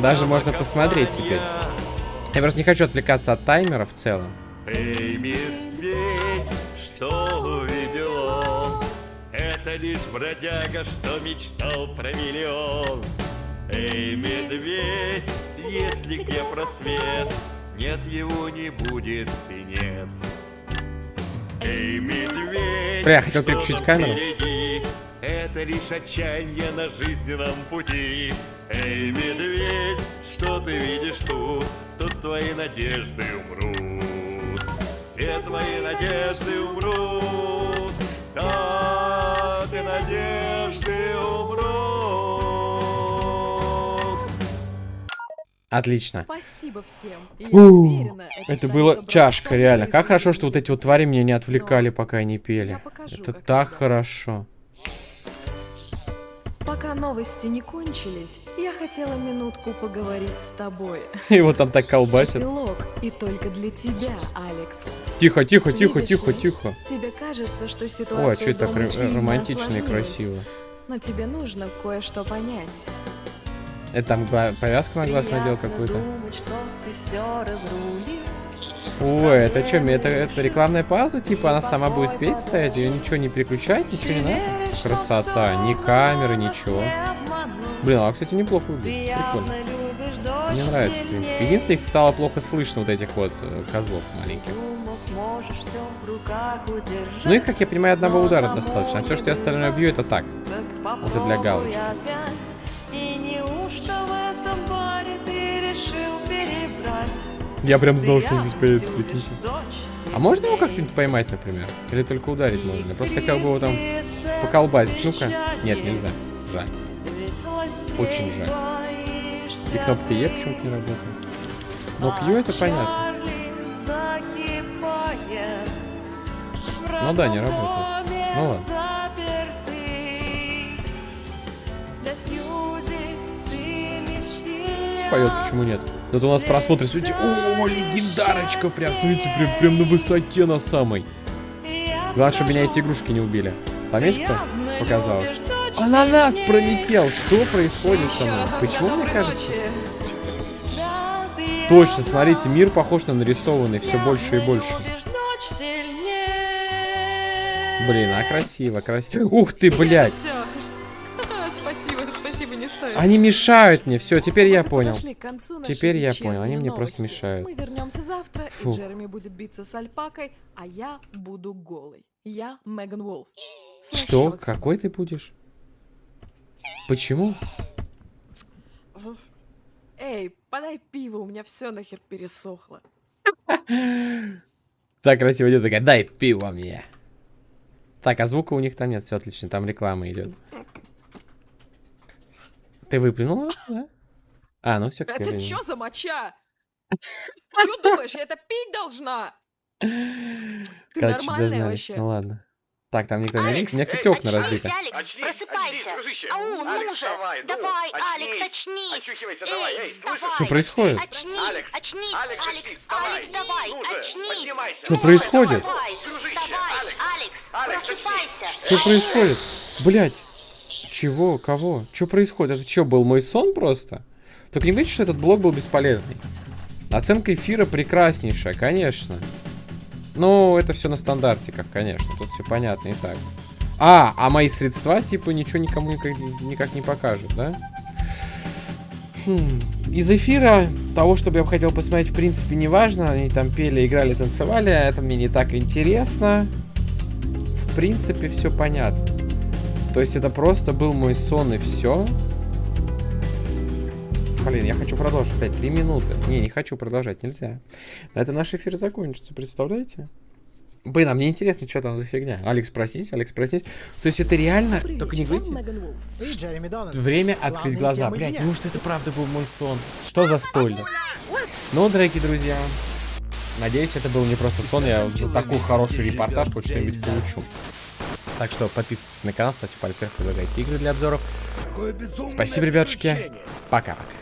Даже можно посмотреть теперь. Я просто не хочу отвлекаться от таймера в целом. Эй, медведь, что увидел? Это лишь бродяга, что мечтал про миллион. Эй, медведь, если где просвет, нет его не будет и нет. Эй, медведь, Бля, я хотел переключить камеру. впереди? Это лишь отчаяние на жизненном пути. Эй, медведь, что ты видишь тут? Тут твои надежды умрут. Все твои надежды умрут. Да, все надежды умрут. Отлично. Спасибо всем. Я уверена, Это станет было чашка, реально. Как хорошо, что вот эти вот твари меня не отвлекали, пока они пели. покажу, Это так надо. хорошо. Пока новости не кончились, я хотела минутку поговорить с тобой. *laughs* Его там так колбасит. Эпилог, и только для тебя, Алекс. Тихо, тихо, тихо, Видишь тихо, тихо. Тебе кажется, что О, а ситуация что это так романтично и красиво. Но тебе нужно кое-что понять. Это там повязку на глаз надел какую-то. что ты все разрулил. Ой, это что, это, это рекламная пауза? Типа она сама будет петь стоять, ее ничего не переключать, ничего не надо? Красота, ни камеры, ничего. Блин, а кстати неплохо выглядит, прикольно. Мне нравится, в принципе. Единственное, их стало плохо слышно, вот этих вот э, козлов маленьких. Ну их, как я понимаю, одного удара достаточно. А все, что я остальное бью, это так. Уже для галочки. И в этом баре ты решил перебрать? Я прям знал, что здесь появится, прикиньте. А можно его как-нибудь поймать, например? Или только ударить можно? Я просто хотел бы его там поколбасить. Ну-ка. Нет, нельзя. Жаль. Очень жаль. И кнопка Е почему-то не работает. Но Q это понятно. Ну да, не работает. Ну ладно. Споет, почему нет? Зато у нас просмотры, смотрите, о, легендарочка, прям, смотрите, прям, прям на высоте на самой. Главное, чтобы меня эти игрушки не убили. Там есть кто? Показалось. Ананас пролетел! Что происходит со мной? Почему мне кажется? Точно, смотрите, мир похож на нарисованный, все больше и больше. Блин, а красиво, красиво. Ух ты, блядь! Они мешают мне, все, теперь я понял. Теперь я понял, они мне просто мешают. Мы вернемся завтра, Фу. и Джереми будет биться с альпакой, а я буду голой. Я Меган Уолф. Что? Какой ты будешь? Почему? Эй, подай пиво, у меня все нахер пересохло. *laughs* Так красиво идет, такая, дай пиво мне. Так, а звука у них там нет, все отлично, там реклама идет. Ты выплюнула, *laughs* да? А, ну все, Это что за моча? Что думаешь, я это пить должна? Ты Короче, нормальная вообще? Ну ладно. Так, там никто не лезет. У меня, кстати, окна разбиты. Алекс, Очнись, просыпайся. очнись. Ау, ну Алекс, уже. вставай, ну, давай, очнись. Алекс, очнись. Очухивайся, давай, эй, слышишь? Что происходит? Очнись, Алекс, очнись, Алекс, Алекс, очнись. Алекс, давай, Ну же, очнись. поднимайся. Что происходит? Давай. Алекс, Алекс, просыпайся. Что происходит? Блять. Чего? Кого? Что происходит? Это что, был мой сон просто? Только не говорите, что этот блок был бесполезный. Оценка эфира прекраснейшая, конечно. Ну, это все на стандартиках, конечно. Тут все понятно и так. А, а мои средства, типа, ничего никому никак, никак не покажут, да? Хм. Из эфира того, что бы я хотел посмотреть, в принципе, не важно. Они там пели, играли, танцевали. Это мне не так интересно. В принципе, все понятно. То есть это просто был мой сон и все. Блин, я хочу продолжить. Опять три минуты. Не, не хочу продолжать, нельзя. На это наш эфир закончится, представляете? Блин, а мне интересно, что там за фигня. Алекс, проснись, Алекс, проснись. То есть это реально... Только не говорите... И Джереми Дональдс. Время открыть глаза. Блять, неужто это правда был мой сон? Что за спойлер? Ну, дорогие друзья, надеюсь, это был не просто сон, я за такой хороший репортаж хоть что-нибудь получу. Так что подписывайтесь на канал, ставьте пальцы вверх, предлагайте игры для обзоров. Спасибо, ребятушки. Пока-пока.